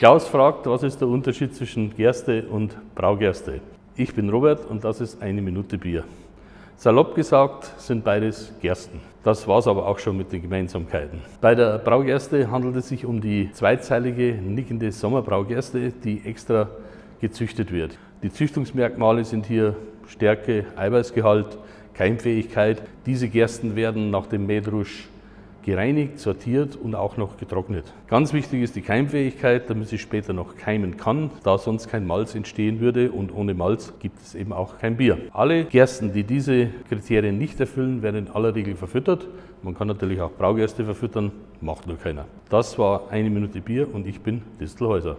Klaus fragt, was ist der Unterschied zwischen Gerste und Braugerste? Ich bin Robert und das ist eine Minute Bier. Salopp gesagt sind beides Gersten. Das war es aber auch schon mit den Gemeinsamkeiten. Bei der Braugerste handelt es sich um die zweizeilige nickende Sommerbraugerste, die extra gezüchtet wird. Die Züchtungsmerkmale sind hier Stärke, Eiweißgehalt, Keimfähigkeit. Diese Gersten werden nach dem Mähdrusch gereinigt, sortiert und auch noch getrocknet. Ganz wichtig ist die Keimfähigkeit, damit sie später noch keimen kann, da sonst kein Malz entstehen würde und ohne Malz gibt es eben auch kein Bier. Alle Gersten, die diese Kriterien nicht erfüllen, werden in aller Regel verfüttert. Man kann natürlich auch Braugerste verfüttern, macht nur keiner. Das war eine Minute Bier und ich bin Distelhäuser.